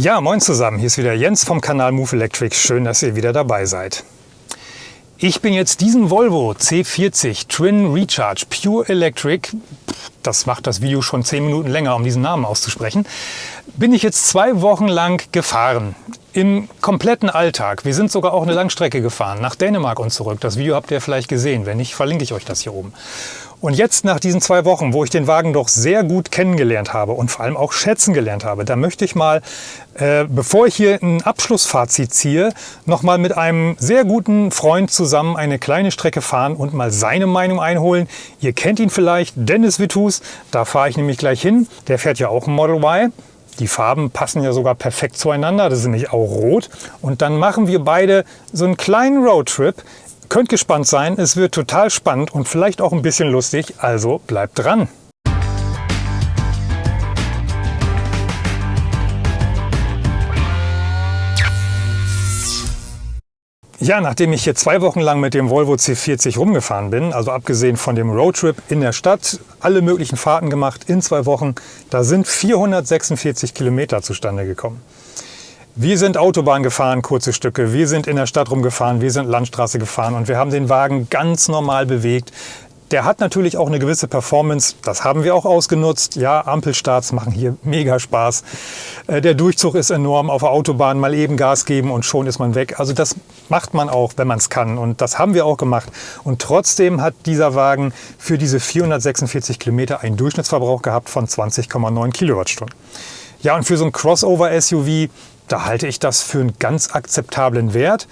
Ja, moin zusammen. Hier ist wieder Jens vom Kanal Move Electric. Schön, dass ihr wieder dabei seid. Ich bin jetzt diesen Volvo C40 Twin Recharge Pure Electric, das macht das Video schon zehn Minuten länger, um diesen Namen auszusprechen, bin ich jetzt zwei Wochen lang gefahren. Im kompletten Alltag. Wir sind sogar auch eine Langstrecke gefahren, nach Dänemark und zurück. Das Video habt ihr vielleicht gesehen. Wenn nicht, verlinke ich euch das hier oben. Und jetzt nach diesen zwei Wochen, wo ich den Wagen doch sehr gut kennengelernt habe und vor allem auch schätzen gelernt habe, da möchte ich mal, äh, bevor ich hier ein Abschlussfazit ziehe, noch mal mit einem sehr guten Freund zusammen eine kleine Strecke fahren und mal seine Meinung einholen. Ihr kennt ihn vielleicht, Dennis Vittus, da fahre ich nämlich gleich hin. Der fährt ja auch ein Model Y. Die Farben passen ja sogar perfekt zueinander, das ist nämlich auch rot. Und dann machen wir beide so einen kleinen Roadtrip Könnt gespannt sein, es wird total spannend und vielleicht auch ein bisschen lustig, also bleibt dran! Ja, nachdem ich hier zwei Wochen lang mit dem Volvo C40 rumgefahren bin, also abgesehen von dem Roadtrip in der Stadt, alle möglichen Fahrten gemacht in zwei Wochen, da sind 446 Kilometer zustande gekommen. Wir sind Autobahn gefahren, kurze Stücke. Wir sind in der Stadt rumgefahren, wir sind Landstraße gefahren und wir haben den Wagen ganz normal bewegt. Der hat natürlich auch eine gewisse Performance, das haben wir auch ausgenutzt. Ja, Ampelstarts machen hier mega Spaß. Äh, der Durchzug ist enorm, auf der Autobahn mal eben Gas geben und schon ist man weg. Also das macht man auch, wenn man es kann und das haben wir auch gemacht. Und trotzdem hat dieser Wagen für diese 446 Kilometer einen Durchschnittsverbrauch gehabt von 20,9 Kilowattstunden. Ja, und für so ein Crossover-SUV da halte ich das für einen ganz akzeptablen Wert.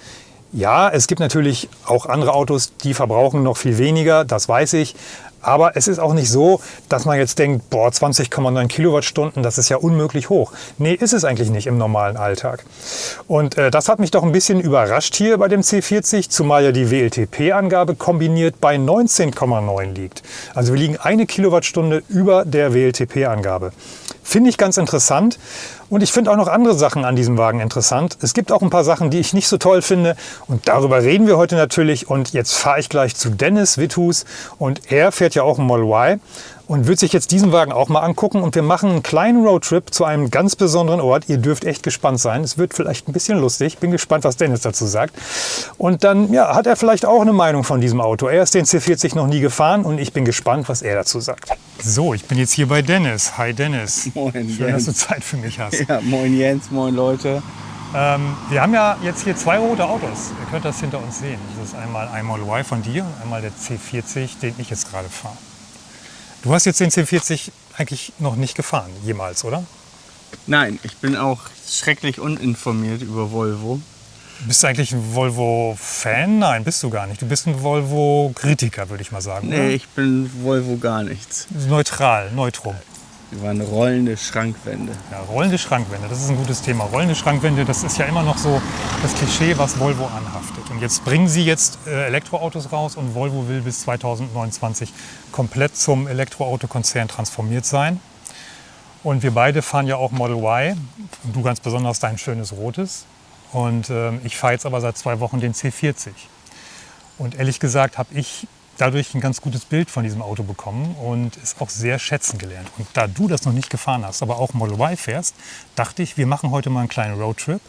Ja, es gibt natürlich auch andere Autos, die verbrauchen noch viel weniger, das weiß ich. Aber es ist auch nicht so, dass man jetzt denkt, boah, 20,9 Kilowattstunden, das ist ja unmöglich hoch. Nee, ist es eigentlich nicht im normalen Alltag. Und äh, das hat mich doch ein bisschen überrascht hier bei dem C40, zumal ja die WLTP-Angabe kombiniert bei 19,9 liegt. Also wir liegen eine Kilowattstunde über der WLTP-Angabe. Finde ich ganz interessant. Und ich finde auch noch andere Sachen an diesem Wagen interessant. Es gibt auch ein paar Sachen, die ich nicht so toll finde. Und darüber reden wir heute natürlich. Und jetzt fahre ich gleich zu Dennis Withus. Und er fährt ja auch ein Model Y und wird sich jetzt diesen Wagen auch mal angucken. Und wir machen einen kleinen Roadtrip zu einem ganz besonderen Ort. Ihr dürft echt gespannt sein. Es wird vielleicht ein bisschen lustig. Bin gespannt, was Dennis dazu sagt. Und dann ja, hat er vielleicht auch eine Meinung von diesem Auto. Er ist den C40 noch nie gefahren und ich bin gespannt, was er dazu sagt. So, ich bin jetzt hier bei Dennis. Hi Dennis. Moin Schön, Jens. dass du Zeit für mich hast. Ja, moin Jens, moin Leute. Ähm, wir haben ja jetzt hier zwei rote Autos. Ihr könnt das hinter uns sehen. Das ist einmal ein Model Y von dir und einmal der C40, den ich jetzt gerade fahre. Du hast jetzt den C40 eigentlich noch nicht gefahren, jemals, oder? Nein, ich bin auch schrecklich uninformiert über Volvo. Bist du eigentlich ein Volvo-Fan? Nein, bist du gar nicht. Du bist ein Volvo-Kritiker, würde ich mal sagen. Nee, ich bin Volvo gar nichts. oder? Neutral, neutrum. Wir waren rollende Schrankwände. Ja, rollende Schrankwände, das ist ein gutes Thema. Rollende Schrankwände, das ist ja immer noch so das Klischee, was Volvo anhaftet. Und jetzt bringen sie jetzt äh, Elektroautos raus und Volvo will bis 2029 komplett zum Elektroautokonzern transformiert sein. Und wir beide fahren ja auch Model Y. Du ganz besonders dein schönes rotes. Und ähm, ich fahre jetzt aber seit zwei Wochen den C40. Und ehrlich gesagt habe ich dadurch ein ganz gutes Bild von diesem Auto bekommen und es auch sehr schätzen gelernt. Und da du das noch nicht gefahren hast, aber auch Model Y fährst, dachte ich, wir machen heute mal einen kleinen Roadtrip.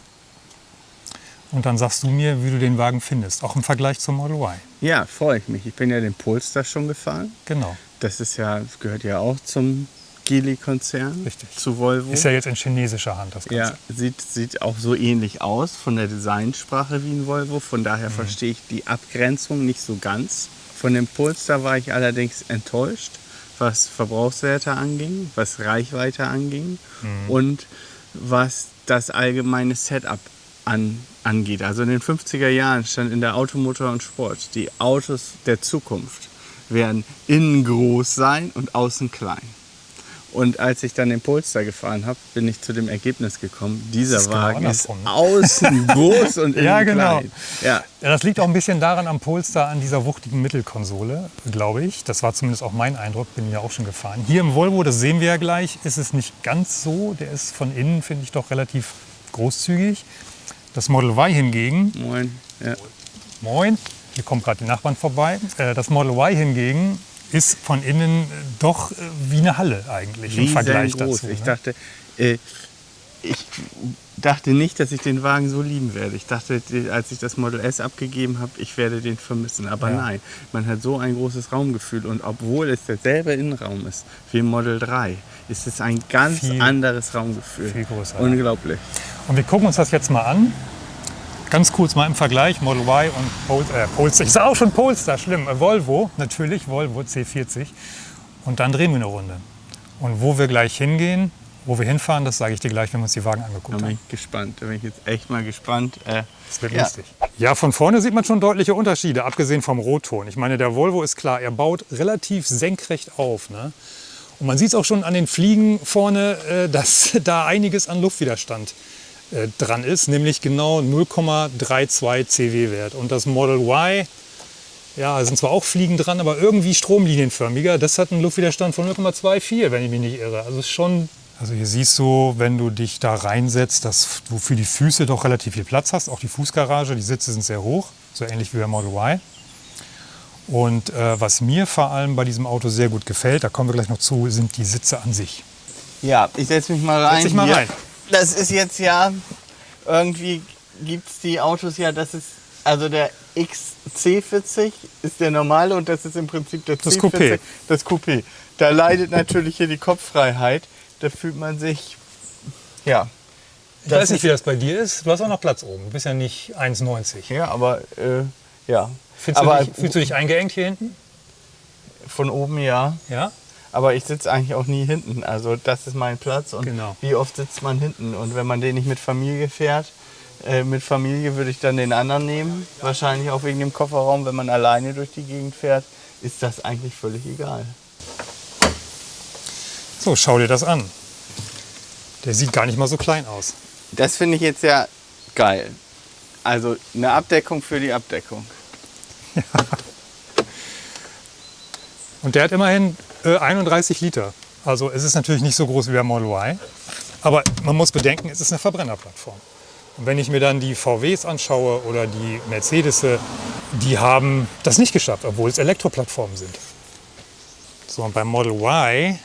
Und dann sagst du mir, wie du den Wagen findest, auch im Vergleich zum Model Y. Ja, freue ich mich. Ich bin ja den Polestar schon gefahren. Genau, Das ist ja, das gehört ja auch zum Geely-Konzern. Richtig. Zu Volvo. ist ja jetzt in chinesischer Hand das Ganze. Ja, sieht, sieht auch so ähnlich aus von der Designsprache wie ein Volvo. Von daher verstehe ich die Abgrenzung nicht so ganz. Von dem Polestar war ich allerdings enttäuscht, was Verbrauchswerte anging, was Reichweite anging und was das allgemeine Setup an, angeht. Also in den 50er Jahren stand in der Automotor und Sport, die Autos der Zukunft werden innen groß sein und außen klein. Und als ich dann den Polestar gefahren habe, bin ich zu dem Ergebnis gekommen, dieser ist genau Wagen ist andersrum, ne? außen groß und innen Ja, genau. klein. Ja, Ja, das liegt auch ein bisschen daran am Polestar, an dieser wuchtigen Mittelkonsole, glaube ich. Das war zumindest auch mein Eindruck, bin ja auch schon gefahren. Hier im Volvo, das sehen wir ja gleich, ist es nicht ganz so. Der ist von innen, finde ich, doch relativ großzügig. Das Model Y hingegen, moin. Ja. moin, hier kommt gerade die Nachbarn vorbei. Äh, Das Model Y hingegen ist von innen doch äh, wie eine Halle eigentlich im Vergleich Riesengroß. dazu. Ich ne? dachte, äh, ich dachte nicht, dass ich den Wagen so lieben werde. Ich dachte, als ich das Model S abgegeben habe, ich werde den vermissen. Aber Ja. nein, man hat so ein großes Raumgefühl. Und obwohl es derselbe Innenraum ist wie im Model 3, ist es ein ganz Viel- anderes Raumgefühl. viel größer. Unglaublich. Und wir gucken uns das jetzt mal an. Ganz kurz mal im Vergleich Model Y und Pol äh, Polestar. Ich sage auch schon Polestar, schlimm. Äh, Volvo, natürlich, Volvo C40. Und dann drehen wir eine Runde. Und wo wir gleich hingehen, wo wir hinfahren, das sage ich dir gleich, wenn wir uns die Wagen Da angeguckt bin haben. ich gespannt. Da bin ich jetzt echt mal gespannt. Äh, Das wird ja. lustig. Ja, von vorne sieht man schon deutliche Unterschiede, abgesehen vom Rotton. Ich meine, der Volvo ist klar, er baut relativ senkrecht auf. Ne? Und man sieht es auch schon an den Fliegen vorne, äh, dass da einiges an Luftwiderstand äh, dran ist, nämlich genau 0,32 CW-Wert. Und das Model Y, ja, sind zwar auch Fliegen dran, aber irgendwie stromlinienförmiger. Das hat einen Luftwiderstand von 0,24, wenn ich mich nicht irre. Also ist schon. Also hier siehst du, wenn du dich da reinsetzt, dass du für die Füße doch relativ viel Platz hast. Auch die Fußgarage, die Sitze sind sehr hoch, so ähnlich wie beim Model Y. Und äh, was mir vor allem bei diesem Auto sehr gut gefällt, da kommen wir gleich noch zu, sind die Sitze an sich. Ja, ich setze mich mal rein. Setz dich mal hier. rein. Das ist jetzt ja, irgendwie gibt es die Autos ja, das ist, also der XC40 ist der normale und das ist im Prinzip der Das C40, Coupé. das Coupé. Da leidet natürlich hier die Kopffreiheit, da fühlt man sich, ja. Ich weiß nicht, wie das bei dir ist. Du hast auch noch Platz oben. Du bist ja nicht 1,90. Ja, aber, äh, ja. Fühlst, aber du dich, fühlst du dich eingeengt hier hinten? von oben ja. Ja? Aber ich sitze eigentlich auch nie hinten. Also das ist mein Platz. Und Genau. wie oft sitzt man hinten? Und wenn man den nicht mit Familie fährt, äh, mit Familie würde ich dann den anderen nehmen. Wahrscheinlich auch wegen dem Kofferraum. Wenn man alleine durch die Gegend fährt, ist das eigentlich völlig egal. So, schau dir das an. Der sieht gar nicht mal so klein aus. Das finde ich jetzt ja geil. Also eine Abdeckung für die Abdeckung. Und der hat immerhin äh, 31 Liter. Also es ist natürlich nicht so groß wie der Model Y. Aber man muss bedenken, es ist eine Verbrennerplattform. Und wenn ich mir dann die VWs anschaue oder die Mercedes, die haben das nicht geschafft, obwohl es Elektroplattformen sind. So, und beim Model Y,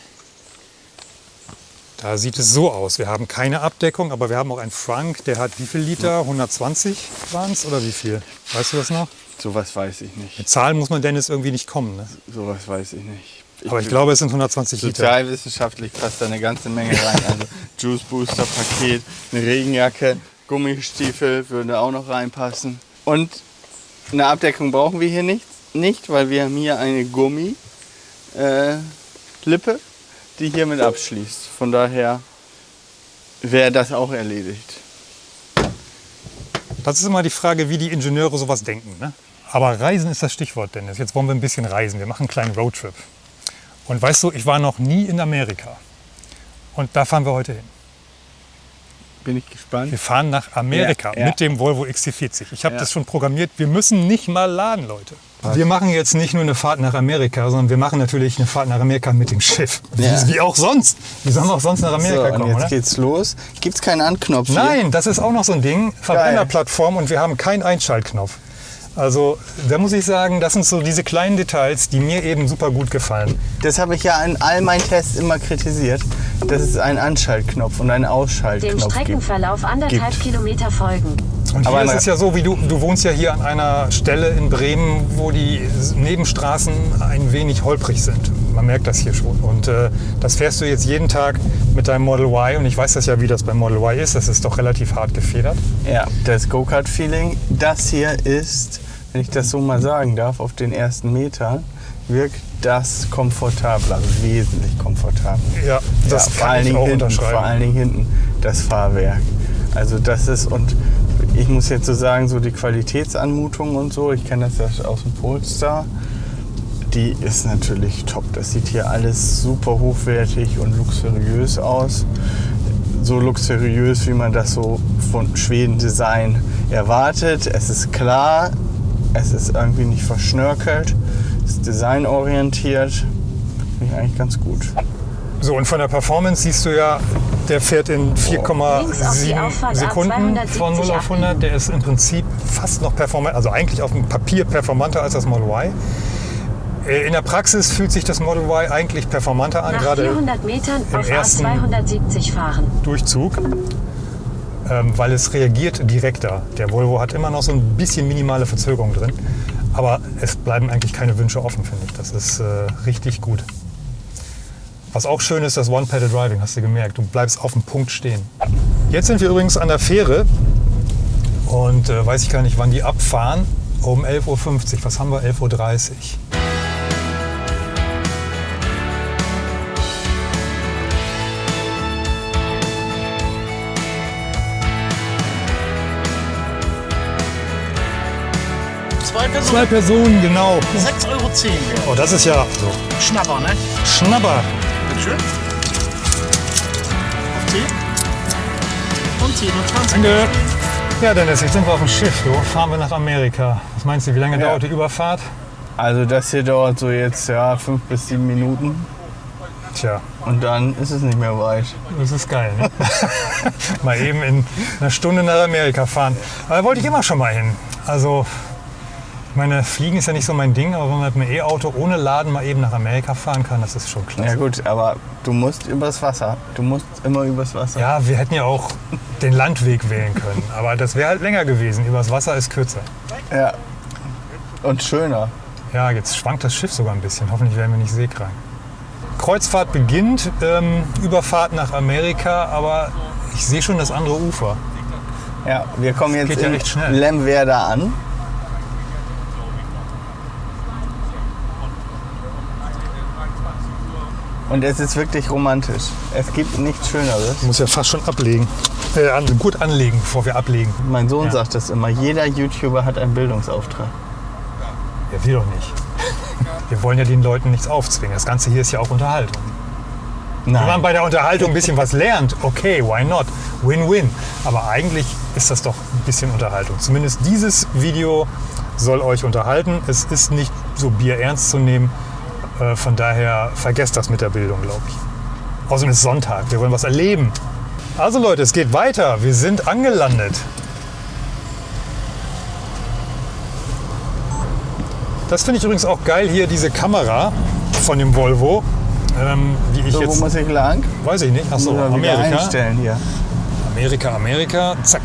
da sieht es so aus. Wir haben keine Abdeckung, aber wir haben auch einen Frank, der hat wie viel Liter? 120 waren es oder wie viel? Weißt du das noch? Sowas weiß ich nicht. Mit Zahlen muss man Dennis irgendwie nicht kommen. Ne? Sowas weiß ich nicht. Aber ich glaube, es sind 120 Liter. Sozialwissenschaftlich passt da eine ganze Menge rein. Also Juice Booster Paket, eine Regenjacke, Gummistiefel würde auch noch reinpassen. Und eine Abdeckung brauchen wir hier nicht, nicht weil wir haben hier eine Gummi äh, Lippe, die hiermit abschließt. Von daher wäre das auch erledigt. Das ist immer die Frage, wie die Ingenieure sowas denken. Ne? Aber Reisen ist das Stichwort, Dennis. Jetzt wollen wir ein bisschen reisen. Wir machen einen kleinen Roadtrip. Und weißt du, ich war noch nie in Amerika. Und da fahren wir heute hin. Bin ich gespannt. Wir fahren nach Amerika Ja, ja. mit dem Volvo XC40. Ich habe Ja. das schon programmiert. Wir müssen nicht mal laden, Leute. Wir machen jetzt nicht nur eine Fahrt nach Amerika, sondern wir machen natürlich eine Fahrt nach Amerika mit dem Schiff. Ja. Wie, wie auch sonst. Wie sollen wir auch sonst nach So, Amerika und kommen, jetzt oder? geht's los. Gibt's keinen Anknopf hier? Nein, das ist auch noch so ein Ding. Verbrennerplattform und wir haben keinen Einschaltknopf. Also da muss ich sagen, das sind so diese kleinen Details, die mir eben super gut gefallen. Das habe ich ja in all meinen Tests immer kritisiert, dass es einen Anschaltknopf und einen Dem Ausschaltknopf gibt. Streckenverlauf anderthalb Gibt. Kilometer folgen. Und Aber hier ist mal- es ja so, wie du, du wohnst ja hier an einer Stelle in Bremen, wo die Nebenstraßen ein wenig holprig sind. Man merkt das hier schon. Und äh, das fährst du jetzt jeden Tag mit deinem Model Y. Und ich weiß das ja, wie das beim Model Y ist. Das ist doch relativ hart gefedert. Ja, das Go-Kart-Feeling. Das hier ist, wenn ich das so mal sagen darf, auf den ersten Metern wirkt das komfortabler, also wesentlich komfortabler. Ja, das ja, vor kann allen ich Dingen auch hinten, unterschreiben. Vor allen Dingen hinten das Fahrwerk. Also das ist und ich muss jetzt so sagen, so die Qualitätsanmutung und so, ich kenne das ja aus dem Polestar, die ist natürlich top. Das sieht hier alles super hochwertig und luxuriös aus. So luxuriös, wie man das so von Schweden Design erwartet. Es ist klar, es ist irgendwie nicht verschnörkelt, es ist designorientiert. Finde ich eigentlich ganz gut. So, und von der Performance siehst du ja, der fährt in Links auf die 4,7 Auffahrt Sekunden A270 von 0 auf 100. Der ist im Prinzip fast noch performant, also eigentlich auf dem Papier performanter als das Model Y. Äh, In der Praxis fühlt sich das Model Y eigentlich performanter an, Nach gerade 400 Metern im auf ersten- A270 fahren. Durchzug. ähm, weil es reagiert direkter. Der Volvo hat immer noch so ein bisschen minimale Verzögerung drin, aber es bleiben eigentlich keine Wünsche offen, finde ich. Das ist äh, richtig gut. Was auch schön ist, das One-Pedal Driving, hast du gemerkt. Du bleibst auf dem Punkt stehen. Jetzt sind wir übrigens an der Fähre und äh, weiß ich gar nicht, wann die abfahren. Um 11.50 Uhr. Was haben wir? 11.30 Uhr. Personen, Zwei Personen, genau. 6,10 Euro. Oh, das ist ja so. Schnapper, ne? Schnapper. Bitteschön. Auf 10. Und 10 und 20. Danke. Ja, Dennis, jetzt sind wir auf dem Schiff. Du, fahren wir nach Amerika. Was meinst du, wie lange Ja. dauert die Überfahrt? Also das hier dauert so jetzt ja fünf bis sieben Minuten Tja, und dann ist es nicht mehr weit. das ist geil, ne? mal eben in einer Stunde nach Amerika fahren. Aber da wollte ich immer schon mal hin. Also, ich meine, Fliegen ist ja nicht so mein Ding, aber wenn man mit einem E-Auto ohne Laden mal eben nach Amerika fahren kann, das ist schon klasse. Ja gut, aber du musst übers Wasser. Du musst immer übers Wasser. Ja, wir hätten ja auch den Landweg wählen können, aber das wäre halt länger gewesen. Übers Wasser ist kürzer. ja. Und schöner. Ja, jetzt schwankt das Schiff sogar ein bisschen. Hoffentlich werden wir nicht seekrank. Kreuzfahrt beginnt, ähm, Überfahrt nach Amerika, aber ich sehe schon das andere Ufer. Ja, wir kommen jetzt ja in. Lemwerder an. Und es ist wirklich romantisch. Es gibt nichts Schöneres. Ich muss ja fast schon ablegen. Äh, an, gut anlegen, bevor wir ablegen. Mein Sohn Ja. sagt das immer, jeder YouTuber hat einen Bildungsauftrag. Ja, wir doch nicht. Wir wollen ja den Leuten nichts aufzwingen. Das Ganze hier ist ja auch Unterhaltung. Wenn man Nein. bei der Unterhaltung ein bisschen was lernt, okay, why not? Win-win. Aber eigentlich ist das doch ein bisschen Unterhaltung. Zumindest dieses Video soll euch unterhalten. Es ist nicht so bierernst zu nehmen. Äh, Von daher vergesst das mit der Bildung, glaube ich. Außerdem ist Sonntag. Wir wollen was erleben. Also Leute, es geht weiter. Wir sind angelandet. Das finde ich übrigens auch geil hier, diese Kamera von dem Volvo. Ähm, wie ich So, wo jetzt, muss ich lang? weiß ich nicht. Achso, Amerika. einstellen hier. Amerika, Amerika, zack.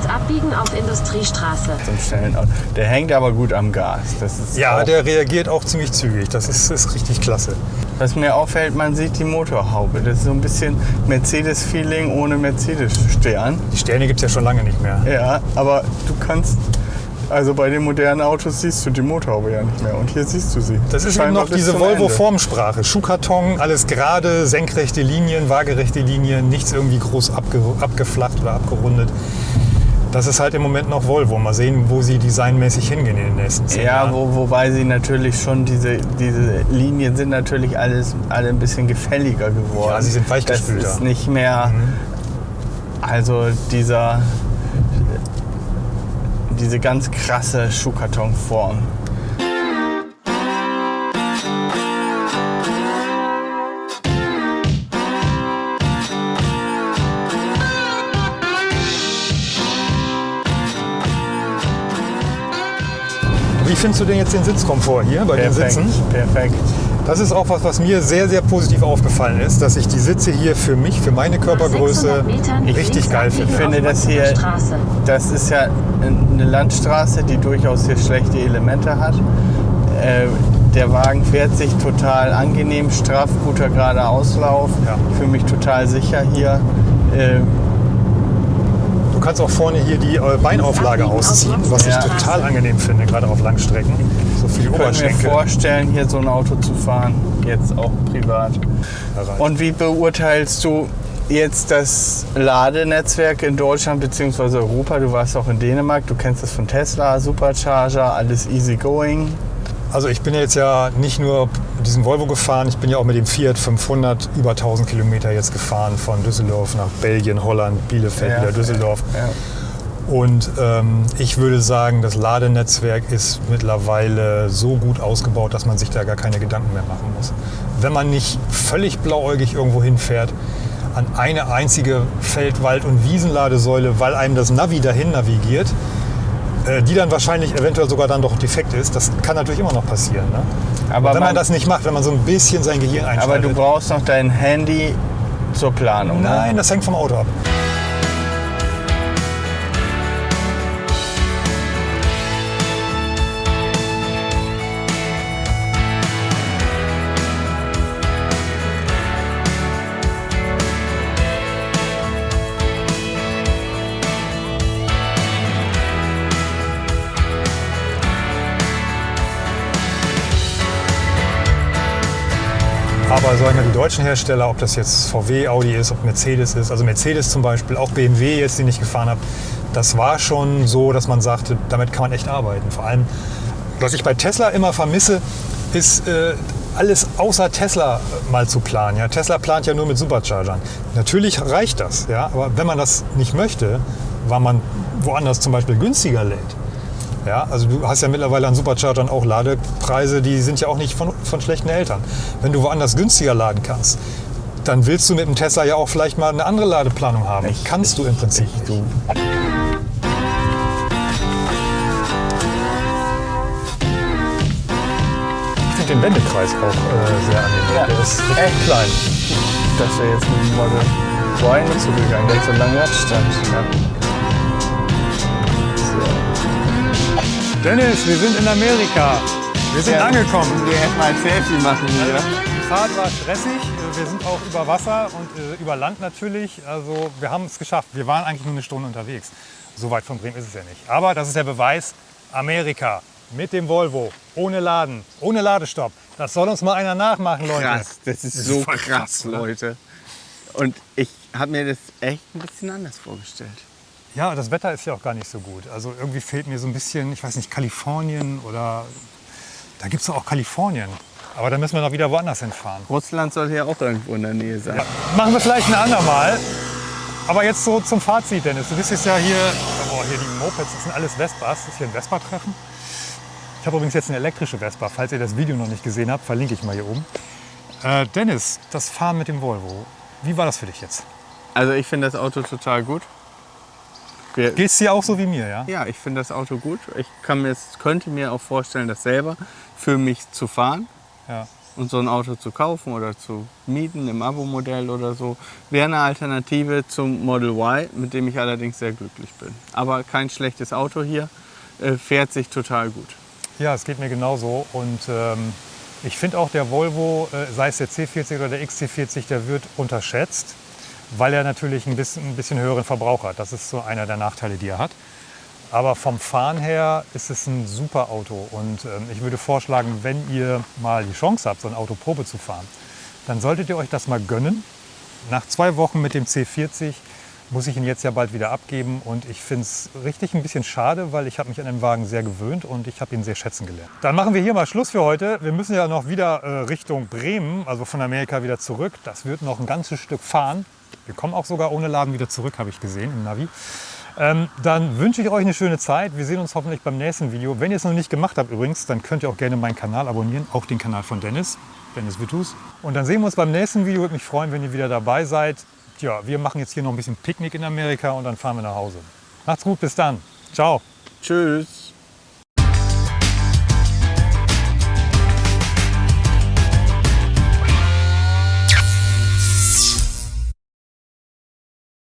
Rechts abbiegen auf Industriestraße. Zum schnellen Auto. Der hängt aber gut am Gas. Das ist Ja, der reagiert auch ziemlich zügig. Das ist, ist richtig klasse. Was mir auffällt, man sieht die Motorhaube. Das ist so ein bisschen Mercedes-Feeling ohne Mercedes-Stern. Die Sterne gibt es ja schon lange nicht mehr. Ja, aber du kannst, also bei den modernen Autos siehst du die Motorhaube ja nicht mehr. Und hier siehst du sie. Das ist eben Scheinbar noch bis diese. Volvo-Formsprache. Schuhkarton, alles gerade, senkrechte Linien, waagerechte Linien, nichts irgendwie groß abge abgeflacht oder abgerundet. Das ist halt im Moment noch Volvo. Mal sehen, wo sie designmäßig hingehen in den nächsten zehn Ja, Jahren. wo, wobei sie natürlich schon, diese, diese Linien sind natürlich alles, alle ein bisschen gefälliger geworden. Ja, sie sind weichgespülter. Das ist nicht mehr, also dieser, diese ganz krasse Schuhkartonform. Findest du denn jetzt den Sitzkomfort hier bei den Perfekt, Sitzen? perfekt. Das ist auch was, was mir sehr, sehr positiv aufgefallen ist, dass ich die Sitze hier für mich, für meine Körpergröße 600 Metern richtig geil finde. Ich finde das hier-. Das ist ja eine Landstraße, die durchaus hier schlechte Elemente hat. Äh, der Wagen fährt sich total angenehm, straff, guter gerader Auslauf. Ja. Ich fühle mich total sicher hier. Äh, Du kannst auch vorne hier die äh, Beinauflage ausziehen, was ich Ja. total angenehm finde, gerade auf Langstrecken. So für die Ich könnte mir Oberschenkel. vorstellen, hier so ein Auto zu fahren, jetzt auch privat. Und wie beurteilst du jetzt das Ladenetzwerk in Deutschland bzw. Europa? Du warst auch in Dänemark, du kennst das von Tesla, Supercharger, alles easy going. Also ich bin jetzt ja nicht nur diesen Volvo gefahren, ich bin ja auch mit dem Fiat 500 über 1000 Kilometer jetzt gefahren von Düsseldorf nach Belgien, Holland, Bielefeld, Ja. wieder Düsseldorf. Ja. Und ähm, ich würde sagen, das Ladenetzwerk ist mittlerweile so gut ausgebaut, dass man sich da gar keine Gedanken mehr machen muss. Wenn man nicht völlig blauäugig irgendwo hinfährt, an eine einzige Feld-, Wald- und Wiesenladesäule, weil einem das Navi dahin navigiert, die dann wahrscheinlich eventuell sogar dann doch defekt ist, das kann natürlich immer noch passieren. Ne? Aber wenn man man- das nicht macht, wenn man so ein bisschen sein Gehirn einschaltet. Aber du brauchst noch dein Handy zur Planung. ne? Nein, das hängt vom Auto ab. Aber sagen wir die deutschen Hersteller, ob das jetzt VW, Audi ist, ob Mercedes ist, also Mercedes zum Beispiel, auch BMW jetzt, den ich gefahren habe, das war schon so, dass man sagte, damit kann man echt arbeiten. Vor allem, was ich bei Tesla immer vermisse, ist äh, alles außer Tesla äh, mal zu planen. Ja, Tesla plant ja nur mit Superchargern. Natürlich reicht das, ja, aber wenn man das nicht möchte, weil man woanders zum Beispiel günstiger lädt, ja, also du hast ja mittlerweile an Superchargern auch Ladepreise, die sind ja auch nicht von, von schlechten Eltern. Wenn du woanders günstiger laden kannst, dann willst du mit dem Tesla ja auch vielleicht mal eine andere Ladeplanung haben. kannst du im Prinzip. nicht. Ich finde den Wendekreis auch äh, sehr angenehm. Ja, Der ist echt. klein. Das wäre jetzt nicht so gegangen, der hat so lange Radstand. Ja. Dennis, wir sind in Amerika. Wir sind Ja. angekommen. Wir hätten mal ein Selfie machen hier. Die Fahrt war stressig. Wir sind auch über Wasser und äh, über Land natürlich. Also wir haben es geschafft. Wir waren eigentlich nur eine Stunde unterwegs. So weit von Bremen ist es ja nicht. Aber das ist der Beweis. Amerika mit dem Volvo, ohne Laden, ohne Ladestopp. Das soll uns mal einer nachmachen, Leute. Krass, das ist so voll krass, oder? Leute. Und ich habe mir das echt ein bisschen anders vorgestellt. Ja, das Wetter ist ja auch gar nicht so gut. Also irgendwie fehlt mir so ein bisschen, ich weiß nicht, Kalifornien oder da gibt es auch Kalifornien. Aber da müssen wir noch wieder woanders hinfahren. Russland soll hier auch irgendwo in der Nähe sein. Ja, machen wir vielleicht ein andermal. Aber jetzt so zum Fazit, Dennis. Du bist jetzt ja hier, oh, hier die Mopeds, das sind alles Vespas. Das ist hier ein Vespa-Treffen. Ich habe übrigens jetzt eine elektrische Vespa. Falls ihr das Video noch nicht gesehen habt, verlinke ich mal hier oben. Äh, Dennis, das Fahren mit dem Volvo, wie war das für dich jetzt? Also ich finde das Auto total gut. Wir, Geht's dir auch so wie mir, ja? ja, ich finde das Auto gut. Ich kann mir, könnte mir auch vorstellen, das selber für mich zu fahren. Ja. Und so ein Auto zu kaufen oder zu mieten im Abo-Modell oder so, wäre eine Alternative zum Model Y, mit dem ich allerdings sehr glücklich bin. Aber kein schlechtes Auto hier, äh, fährt sich total gut. Ja, es geht mir genauso. Und ähm, ich finde auch der Volvo, äh, sei es der C40 oder der XC40, der wird unterschätzt, weil er natürlich ein bisschen, ein bisschen höheren Verbrauch hat. Das ist so einer der Nachteile, die er hat. Aber vom Fahren her ist es ein super Auto. Und ähm, ich würde vorschlagen, wenn ihr mal die Chance habt, so ein Auto Probe zu fahren, dann solltet ihr euch das mal gönnen. Nach zwei Wochen mit dem C40 muss ich ihn jetzt ja bald wieder abgeben. Und ich finde es richtig ein bisschen schade, weil ich habe mich an den Wagen sehr gewöhnt und ich habe ihn sehr schätzen gelernt. Dann machen wir hier mal Schluss für heute. Wir müssen ja noch wieder äh, Richtung Bremen, also von Amerika wieder zurück. Das wird noch ein ganzes Stück fahren. Wir kommen auch sogar ohne Laden wieder zurück, habe ich gesehen im Navi. Ähm, dann wünsche ich euch eine schöne Zeit. Wir sehen uns hoffentlich beim nächsten Video. Wenn ihr es noch nicht gemacht habt übrigens, dann könnt ihr auch gerne meinen Kanal abonnieren, auch den Kanal von Dennis, Dennis Wittus. Und dann sehen wir uns beim nächsten Video. Würde mich freuen, wenn ihr wieder dabei seid. Tja, wir machen jetzt hier noch ein bisschen Picknick in Amerika und dann fahren wir nach Hause. Macht's gut, bis dann. Ciao. Tschüss.